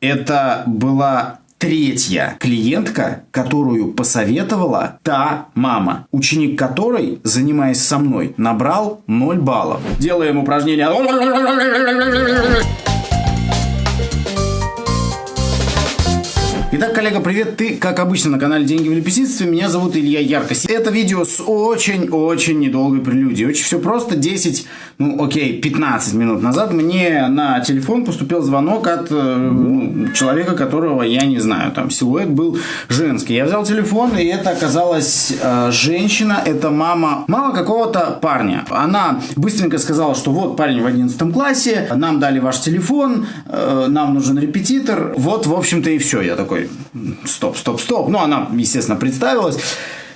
Это была третья клиентка, которую посоветовала та мама, ученик которой, занимаясь со мной, набрал 0 баллов. Делаем упражнение. Итак, коллега, привет. Ты, как обычно, на канале Деньги в лепесительстве. Меня зовут Илья Яркость. Это видео с очень-очень недолгой прелюдией. Очень все просто. 10, ну окей, 15 минут назад мне на телефон поступил звонок от э, ну, человека, которого я не знаю. Там силуэт был женский. Я взял телефон, и это оказалась э, женщина. Это мама, мама какого-то парня. Она быстренько сказала, что вот парень в 11 классе, нам дали ваш телефон, э, нам нужен репетитор. Вот, в общем-то, и все. Я такой, стоп, стоп, стоп. Ну, она, естественно, представилась.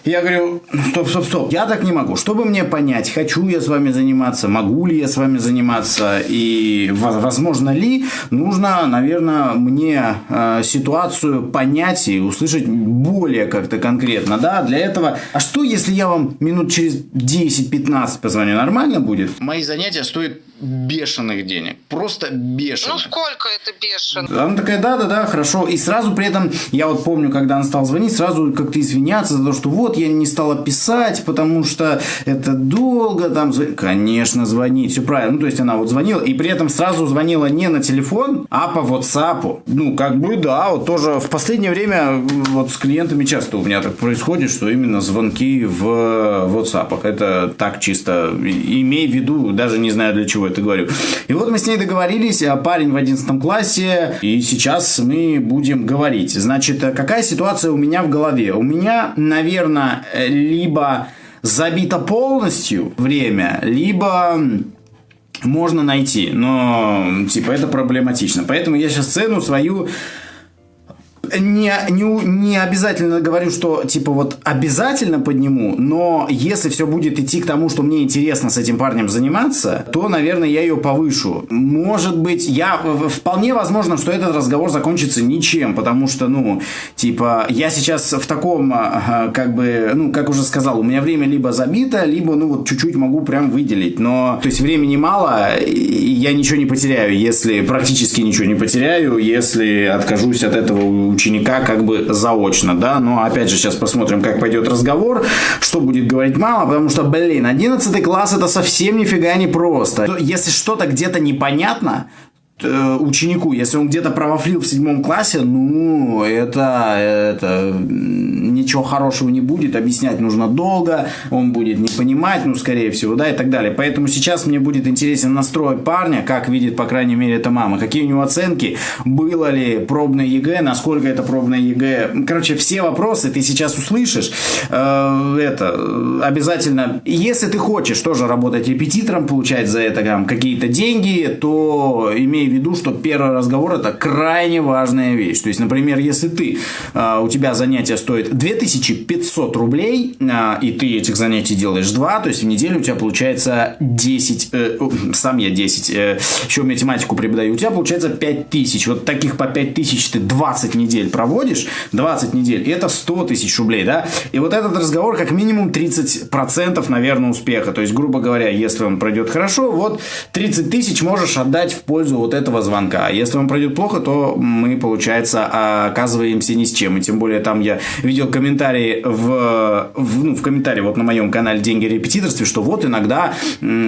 Я говорю, стоп, стоп, стоп, я так не могу. Чтобы мне понять, хочу я с вами заниматься, могу ли я с вами заниматься и возможно ли, нужно, наверное, мне э, ситуацию понять и услышать более как-то конкретно, да, для этого. А что, если я вам минут через 10-15 позвоню, нормально будет? Мои занятия стоят бешеных денег. Просто бешеных. Ну, сколько это бешено? Она такая, да-да-да, хорошо. И сразу при этом, я вот помню, когда она стала звонить, сразу как-то извиняться за то, что вот, я не стала писать, потому что это долго, там, конечно, звонить, все правильно. Ну, то есть, она вот звонила, и при этом сразу звонила не на телефон, а по WhatsApp. Ну, как бы, да, вот тоже в последнее время вот с клиентами часто у меня так происходит, что именно звонки в WhatsApp. Это так чисто, имей в виду, даже не знаю для чего это говорю. И вот мы с ней договорились, а парень в 11 классе, и сейчас мы будем говорить. Значит, какая ситуация у меня в голове? У меня, наверное, либо забито полностью время, либо можно найти, но типа это проблематично. Поэтому я сейчас цену свою не, не, не обязательно говорю, что типа вот обязательно подниму, но если все будет идти к тому, что мне интересно с этим парнем заниматься, то, наверное, я ее повышу. Может быть, я вполне возможно, что этот разговор закончится ничем, потому что, ну, типа, я сейчас в таком, как бы, ну, как уже сказал, у меня время либо забито, либо, ну, вот чуть-чуть могу прям выделить, но, то есть, времени мало, и я ничего не потеряю, если практически ничего не потеряю, если откажусь от этого ученика как бы заочно, да, но опять же сейчас посмотрим, как пойдет разговор, что будет говорить мама, потому что, блин, 11 класс это совсем нифига не просто. Если что-то где-то непонятно, Э, ученику, если он где-то провафлил в седьмом классе, ну, это, это ничего хорошего не будет, объяснять нужно долго, он будет не понимать, ну, скорее всего, да, и так далее. Поэтому сейчас мне будет интересен настрой парня, как видит, по крайней мере, это мама, какие у него оценки, было ли пробное ЕГЭ, насколько это пробное ЕГЭ. Короче, все вопросы ты сейчас услышишь. Э, это обязательно, если ты хочешь тоже работать репетитором, получать за это там, какие-то деньги, то имей в виду, что первый разговор это крайне важная вещь. То есть, например, если ты, а, у тебя занятие стоит 2500 рублей, а, и ты этих занятий делаешь 2, то есть в неделю у тебя получается 10, э, сам я 10, э, еще математику преподаю, у тебя получается 5000. Вот таких по 5000 ты 20 недель проводишь, 20 недель, и это 100 тысяч рублей, да? И вот этот разговор как минимум 30% наверное успеха. То есть, грубо говоря, если он пройдет хорошо, вот 30 тысяч можешь отдать в пользу вот этого звонка. А если он пройдет плохо, то мы, получается, оказываемся ни с чем. И тем более там я видел комментарии в, в, ну, в комментарии вот на моем канале «Деньги репетиторстве», что вот иногда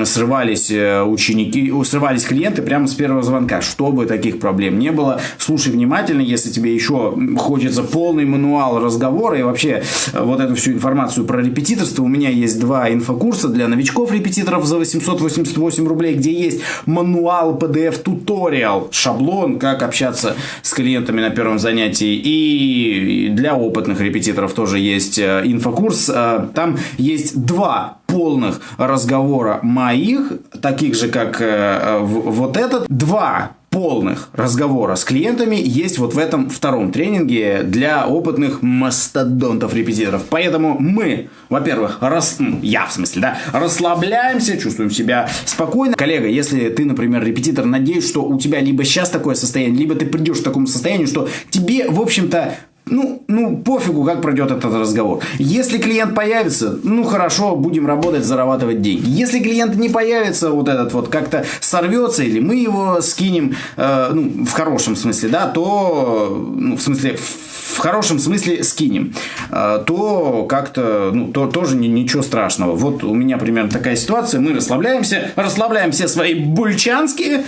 срывались э, ученики, срывались клиенты прямо с первого звонка. Чтобы таких проблем не было, слушай внимательно, если тебе еще хочется полный мануал разговора и вообще э, вот эту всю информацию про репетиторство. У меня есть два инфокурса для новичков-репетиторов за 888 рублей, где есть мануал PDF-туториал туториал, шаблон, как общаться с клиентами на первом занятии. И для опытных репетиторов тоже есть э, инфокурс. Э, там есть два полных разговора моих, таких же, как э, вот этот. Два полных разговора с клиентами есть вот в этом втором тренинге для опытных мастодонтов-репетиторов. Поэтому мы, во-первых, рас... я в смысле, да, расслабляемся, чувствуем себя спокойно. Коллега, если ты, например, репетитор, надеюсь, что у тебя либо сейчас такое состояние, либо ты придешь к такому состоянию, что тебе, в общем-то, ну, ну, пофигу, как пройдет этот разговор. Если клиент появится, ну, хорошо, будем работать, зарабатывать деньги. Если клиент не появится, вот этот вот как-то сорвется, или мы его скинем, э, ну, в хорошем смысле, да, то, ну, в смысле, в хорошем смысле скинем, э, то как-то, ну, то, тоже ничего страшного. Вот у меня примерно такая ситуация, мы расслабляемся, расслабляем все свои бульчанские,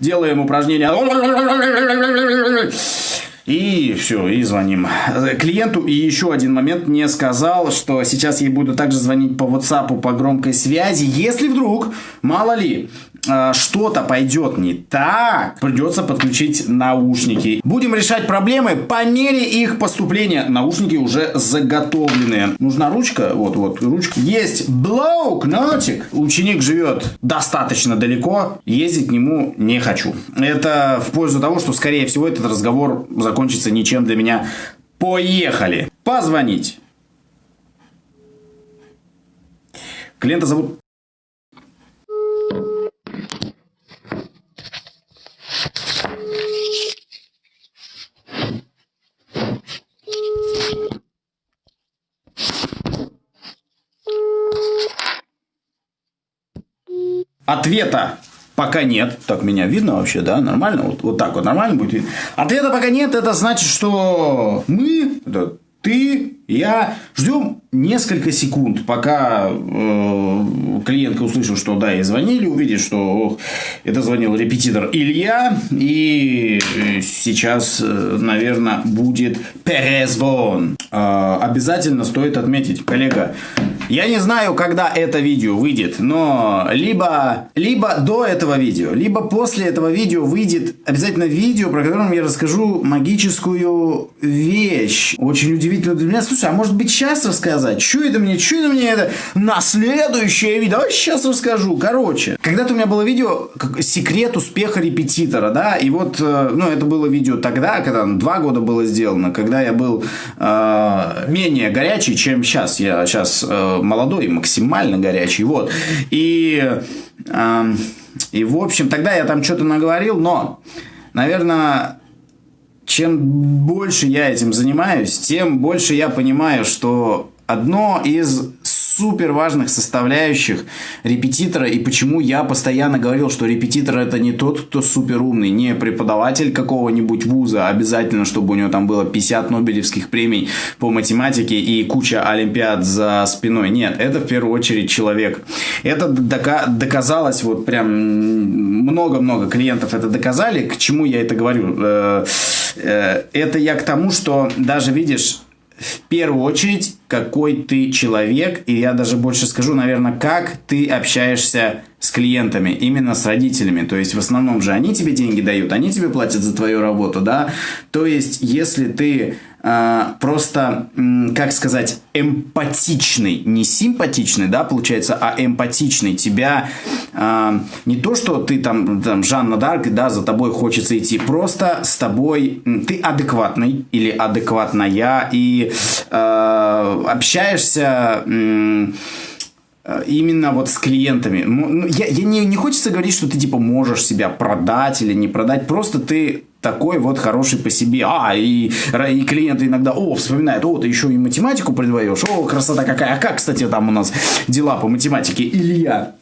делаем упражнения и все, и звоним. Клиенту и еще один момент не сказал, что сейчас ей буду также звонить по WhatsApp по громкой связи. Если вдруг, мало ли, а, что-то пойдет не так, придется подключить наушники. Будем решать проблемы по мере их поступления. Наушники уже заготовлены. Нужна ручка, вот, вот, ручка. Есть блокнотик. Ученик живет достаточно далеко, ездить к нему не хочу. Это в пользу того, что, скорее всего, этот разговор закончится ничем для меня. Поехали. Позвонить. Клиента зовут Ответа пока нет. Так, меня видно вообще, да? Нормально? Вот, вот так вот нормально будет? Ответа пока нет. Это значит, что мы, это ты, я ждем несколько секунд, пока э, клиентка услышит, что да, ей звонили, увидит, что ох, это звонил репетитор Илья, и сейчас, э, наверное, будет перезвон. Э, обязательно стоит отметить, коллега, я не знаю, когда это видео выйдет, но либо, либо до этого видео, либо после этого видео выйдет обязательно видео, про которое я расскажу магическую вещь. Очень удивительно для меня. Слушай, а может быть сейчас рассказать? Что это мне? Что это мне это? На следующее видео. Давай сейчас расскажу. Короче, когда-то у меня было видео секрет успеха репетитора, да, и вот, э, ну, это было видео тогда, когда два года было сделано, когда я был э, менее горячий, чем сейчас. Я сейчас э, молодой, максимально горячий, вот. И, э, и в общем, тогда я там что-то наговорил, но, наверное, чем больше я этим занимаюсь, тем больше я понимаю, что одно из супер важных составляющих репетитора и почему я постоянно говорил, что репетитор это не тот, кто супер умный, не преподаватель какого-нибудь вуза, обязательно, чтобы у него там было 50 Нобелевских премий по математике и куча олимпиад за спиной. Нет, это в первую очередь человек. Это дока- доказалось, вот прям много-много клиентов это доказали. К чему я это говорю? Э, это я к тому, что даже видишь, в первую очередь, какой ты человек, и я даже больше скажу, наверное, как ты общаешься с клиентами, именно с родителями. То есть, в основном же они тебе деньги дают, они тебе платят за твою работу, да. То есть, если ты э, просто, как сказать, эмпатичный, не симпатичный, да, получается, а эмпатичный, тебя э, не то, что ты там, там Жанна Дарк, да, за тобой хочется идти, просто с тобой, ты адекватный или адекватная, и э, общаешься... Э, именно вот с клиентами. Ну, я, я не, не хочется говорить, что ты типа можешь себя продать или не продать, просто ты такой вот хороший по себе. А, и, и клиенты иногда, о, вспоминают, о, ты еще и математику предвоешь, о, красота какая. А как, кстати, там у нас дела по математике? Илья,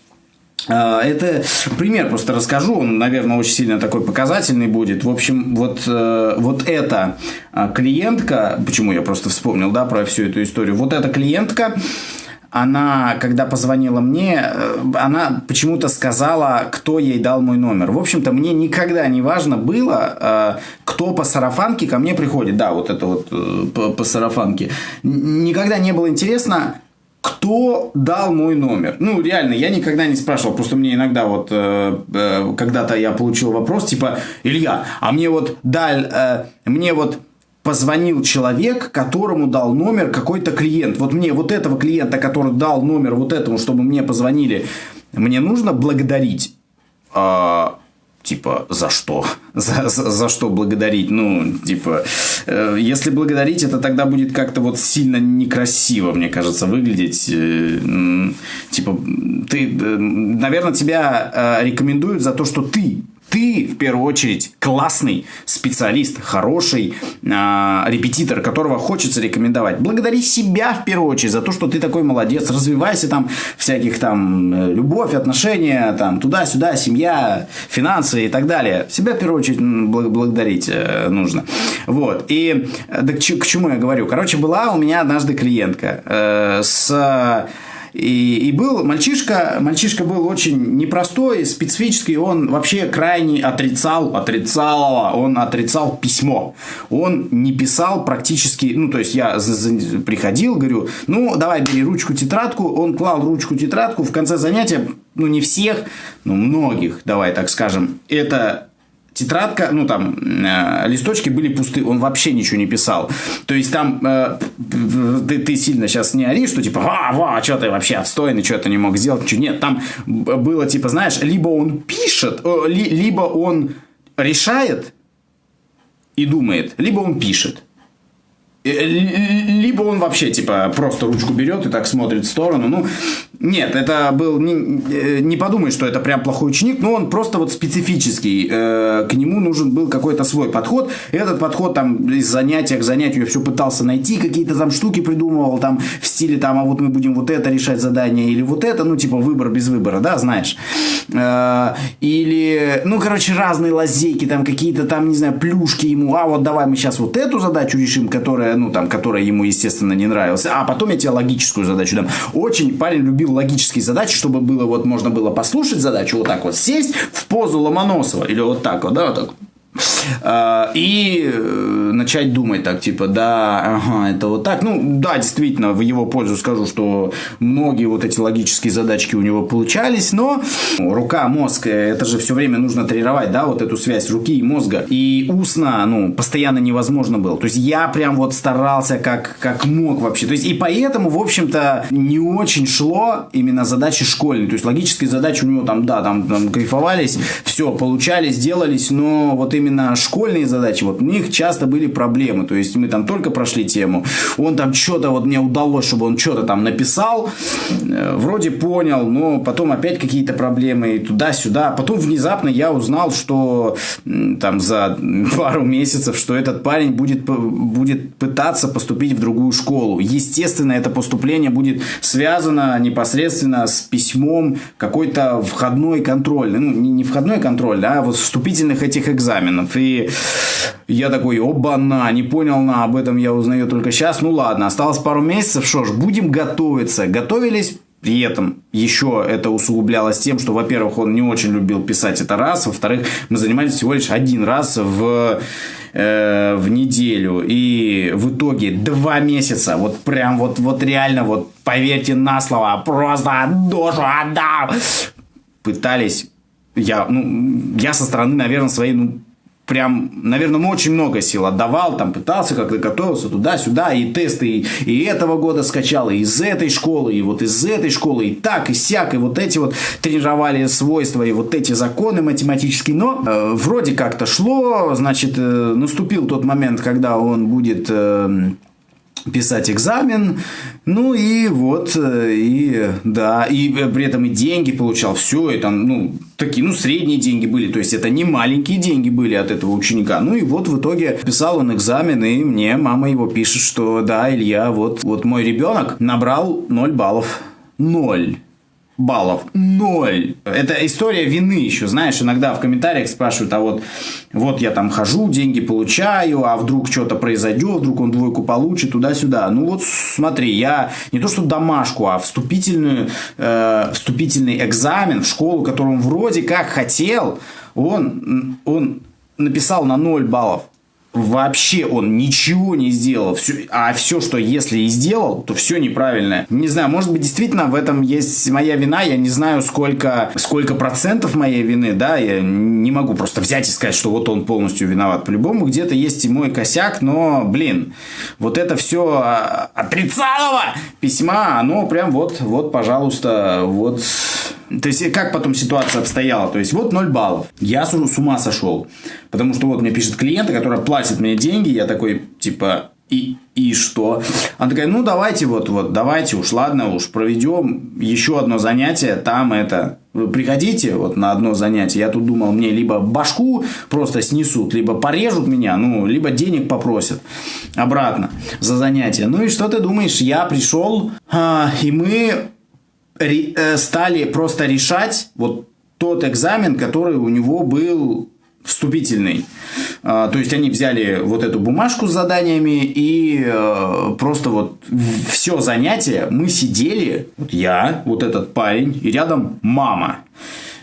э, это пример просто расскажу, он, наверное, очень сильно такой показательный будет. В общем, вот, э, вот эта клиентка, почему я просто вспомнил, да, про всю эту историю, вот эта клиентка, она, когда позвонила мне, э, она почему-то сказала, кто ей дал мой номер. В общем-то, мне никогда не важно было, э, кто по сарафанке ко мне приходит. Да, вот это вот э, по, по сарафанке. Никогда не было интересно, кто дал мой номер. Ну, реально, я никогда не спрашивал. Просто мне иногда вот, когда-то я получил вопрос, типа, Илья, а мне вот дал, мне вот позвонил человек, которому дал номер какой-то клиент. Вот мне вот этого клиента, который дал номер вот этому, чтобы мне позвонили, мне нужно благодарить. А, типа, за что? За, за, за что благодарить? Ну, типа, э, если благодарить, это тогда будет как-то вот сильно некрасиво, мне кажется, выглядеть. Э, типа, ты, э, наверное, тебя рекомендуют за то, что ты ты, в первую очередь, классный специалист, хороший э, репетитор, которого хочется рекомендовать. Благодари себя, в первую очередь, за то, что ты такой молодец. Развивайся там, всяких там, э, любовь, отношения, там, туда-сюда, семья, финансы и так далее. Себя, в первую очередь, благодарить э, нужно. Вот. И э, да, к, к чему я говорю? Короче, была у меня однажды клиентка э, с и, и был мальчишка, мальчишка был очень непростой, специфический, он вообще крайне отрицал, отрицал, он отрицал письмо. Он не писал практически, ну, то есть я приходил, говорю, ну, давай бери ручку, тетрадку, он клал ручку, тетрадку, в конце занятия, ну, не всех, но многих, давай так скажем, это тетрадка, ну там э, листочки были пусты, он вообще ничего не писал. То есть там э, ты, ты сильно сейчас не ори, что типа, а, ва, что ты вообще отстойный, что ты не мог сделать, ничего. Нет, там было типа, знаешь, либо он пишет, э, ли, либо он решает и думает, либо он пишет. Э, либо он вообще, типа, просто ручку берет и так смотрит в сторону. Ну, нет, это был... Не, э, не подумай, что это прям плохой ученик, но он просто вот специфический. Э, к нему нужен был какой-то свой подход. Этот подход там из занятия к занятию все пытался найти, какие-то там штуки придумывал, там в стиле там, а вот мы будем вот это решать задание или вот это, ну, типа, выбор без выбора, да, знаешь. Или, ну, короче, разные лазейки, там какие-то там, не знаю, плюшки ему, а вот давай мы сейчас вот эту задачу решим, которая, ну, там, которая ему, естественно, не нравилась. А потом я тебе логическую задачу дам. Очень парень любил логические задачи, чтобы было вот, можно было послушать задачу, вот так вот сесть в позу Ломоносова. Или вот так вот, да, вот так и э, начать думать так, типа, да, ага, это вот так. Ну, да, действительно, в его пользу скажу, что многие вот эти логические задачки у него получались, но рука, мозг, э, это же все время нужно тренировать, да, вот эту связь руки и мозга. И устно, ну, постоянно невозможно было. То есть, я прям вот старался как, как мог вообще. То есть, и поэтому, в общем-то, не очень шло именно задачи школьные. То есть, логические задачи у него там, да, там, там кайфовались, все, получались, делались, но вот именно школьные задачи, вот у них часто были проблемы. То есть мы там только прошли тему, он там что-то вот мне удалось, чтобы он что-то там написал, э, вроде понял, но потом опять какие-то проблемы туда-сюда. Потом внезапно я узнал, что там за пару месяцев, что этот парень будет, будет пытаться поступить в другую школу. Естественно, это поступление будет связано непосредственно с письмом какой-то входной контроль. Ну, не входной контроль, а вот вступительных этих экзаменов. И я такой, оба-на, не понял на, об этом я узнаю только сейчас. Ну ладно, осталось пару месяцев, что ж, будем готовиться. Готовились при этом еще это усугублялось тем, что, во-первых, он не очень любил писать это раз, во-вторых, мы занимались всего лишь один раз в, э, в неделю. И в итоге два месяца, вот прям вот, вот реально, вот поверьте на слово, просто душу отдал. Пытались, я, ну, я со стороны, наверное, своей, ну, прям, наверное, очень много сил отдавал, там пытался как-то готовился туда-сюда, и тесты и, и этого года скачал, и из этой школы, и вот из этой школы, и так, и сяк, и вот эти вот тренировали свойства, и вот эти законы математические, но э, вроде как-то шло, значит, э, наступил тот момент, когда он будет... Э, писать экзамен, ну и вот, э, и да, и э, при этом и деньги получал, все это, ну, такие, ну, средние деньги были, то есть это не маленькие деньги были от этого ученика, ну и вот в итоге писал он экзамен, и мне мама его пишет, что да, Илья, вот, вот мой ребенок набрал 0 баллов, 0 баллов. Ноль. Это история вины еще, знаешь, иногда в комментариях спрашивают, а вот, вот я там хожу, деньги получаю, а вдруг что-то произойдет, вдруг он двойку получит, туда-сюда. Ну вот смотри, я не то что домашку, а вступительную, э, вступительный экзамен в школу, которую он вроде как хотел, он, он написал на 0 баллов вообще он ничего не сделал. Все, а все, что если и сделал, то все неправильное. Не знаю, может быть, действительно в этом есть моя вина. Я не знаю, сколько, сколько процентов моей вины, да, я не могу просто взять и сказать, что вот он полностью виноват. По-любому где-то есть и мой косяк, но, блин, вот это все а, отрицалово письма, оно прям вот, вот, пожалуйста, вот то есть, как потом ситуация обстояла? То есть, вот 0 баллов. Я с ума сошел. Потому что вот мне пишет клиент, который платит мне деньги. Я такой, типа, И, и что? Она такая, ну давайте вот, вот, давайте уж, ладно уж, проведем еще одно занятие, там это, вы приходите вот на одно занятие. Я тут думал, мне либо башку просто снесут, либо порежут меня, ну, либо денег попросят обратно за занятие. Ну и что ты думаешь? Я пришел, а, и мы стали просто решать вот тот экзамен, который у него был вступительный. А, то есть они взяли вот эту бумажку с заданиями и э, просто вот все занятие мы сидели, вот я, вот этот парень и рядом мама.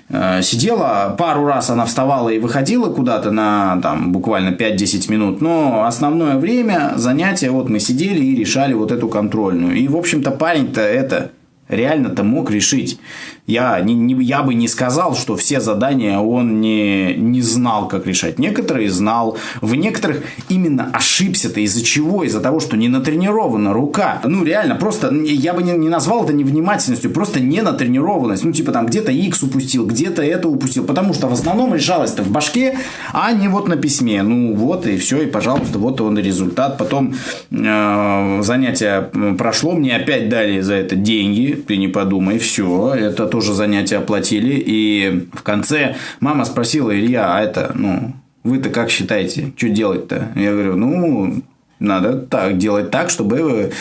Э, сидела, пару раз она вставала и выходила куда-то на там буквально 5-10 минут, но основное время занятия вот мы сидели и решали вот эту контрольную. И, в общем-то, парень-то это реально-то мог решить. Я, не, не, я бы не сказал, что все задания он не, не знал, как решать. Некоторые знал. В некоторых именно ошибся-то из-за чего? Из-за того, что не натренирована рука. Ну, реально, просто я бы не, не назвал это невнимательностью, просто не натренированность. Ну, типа там где-то X упустил, где-то это упустил. Потому что в основном решалось-то в башке, а не вот на письме. Ну, вот и все, и пожалуйста, вот он и результат. Потом э, занятие прошло, мне опять дали за это деньги. Ты не подумай, все, это то тоже занятия оплатили. И в конце мама спросила, Илья, а это, ну, вы-то как считаете, что делать-то? Я говорю, ну, надо так делать так, чтобы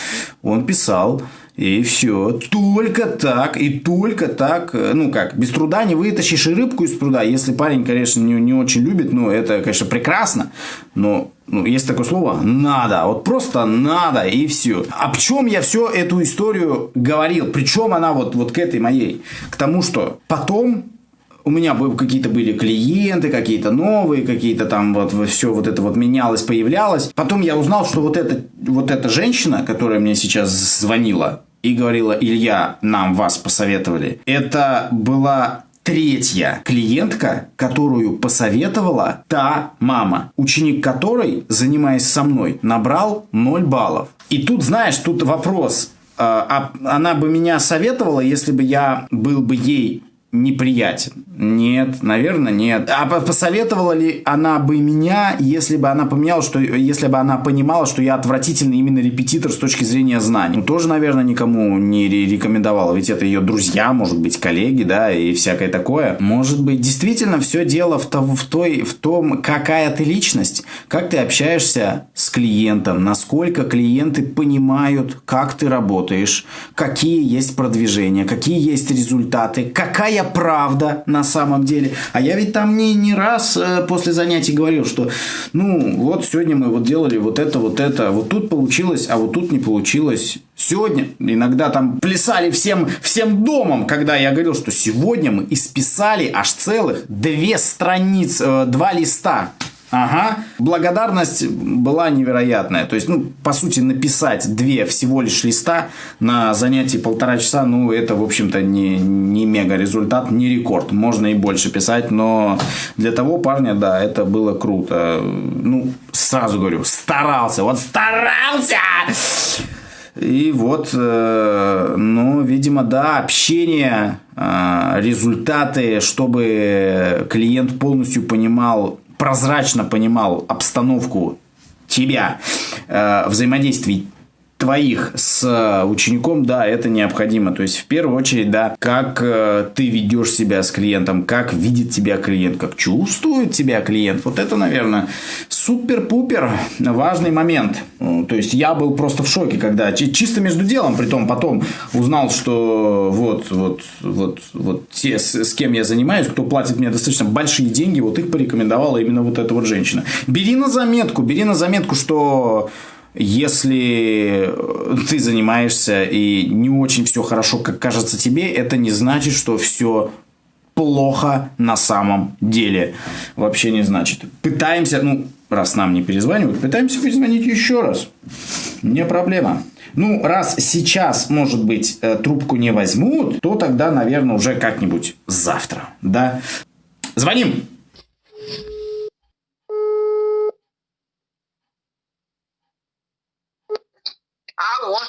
он писал. И все. Только так, и только так. Ну как, без труда не вытащишь и рыбку из пруда. Если парень, конечно, не, не очень любит, ну это, конечно, прекрасно. Но ну, есть такое слово «надо». Вот просто «надо» и все. О чем я всю эту историю говорил? Причем она вот, вот к этой моей. К тому, что потом у меня какие-то были клиенты, какие-то новые, какие-то там вот все вот это вот менялось, появлялось. Потом я узнал, что вот эта, вот эта женщина, которая мне сейчас звонила, и говорила, Илья, нам вас посоветовали. Это была третья клиентка, которую посоветовала та мама, ученик которой, занимаясь со мной, набрал 0 баллов. И тут, знаешь, тут вопрос. А, а она бы меня советовала, если бы я был бы ей неприятен? Нет, наверное, нет. А посоветовала ли она бы меня, если бы она поменяла, что если бы она понимала, что я отвратительный именно репетитор с точки зрения знаний? Ну, тоже, наверное, никому не рекомендовала, ведь это ее друзья, может быть, коллеги, да, и всякое такое. Может быть, действительно все дело в, том, в, той, в том, какая ты личность, как ты общаешься с клиентом, насколько клиенты понимают, как ты работаешь, какие есть продвижения, какие есть результаты, какая правда на самом деле. А я ведь там не, не раз э, после занятий говорил, что ну вот сегодня мы вот делали вот это, вот это, вот тут получилось, а вот тут не получилось. Сегодня иногда там плясали всем, всем домом, когда я говорил, что сегодня мы исписали аж целых две страницы, э, два листа Ага. Благодарность была невероятная. То есть, ну, по сути, написать две всего лишь листа на занятии полтора часа, ну, это, в общем-то, не, не мега результат, не рекорд. Можно и больше писать, но для того парня, да, это было круто. Ну, сразу говорю, старался. Вот старался! И вот, э, ну, видимо, да, общение, э, результаты, чтобы клиент полностью понимал прозрачно понимал обстановку тебя, э, взаимодействий твоих с э, учеником, да, это необходимо. То есть, в первую очередь, да, как э, ты ведешь себя с клиентом, как видит тебя клиент, как чувствует тебя клиент. Вот это, наверное, супер-пупер важный момент. Ну, то есть, я был просто в шоке, когда чисто между делом, при том потом узнал, что вот, вот, вот, вот те, с, с кем я занимаюсь, кто платит мне достаточно большие деньги, вот их порекомендовала именно вот эта вот женщина. Бери на заметку, бери на заметку, что если ты занимаешься и не очень все хорошо, как кажется тебе, это не значит, что все плохо на самом деле. Вообще не значит. Пытаемся, ну, раз нам не перезванивают, пытаемся перезвонить еще раз. Не проблема. Ну, раз сейчас, может быть, э, трубку не возьмут, то тогда, наверное, уже как-нибудь завтра, да? Звоним! want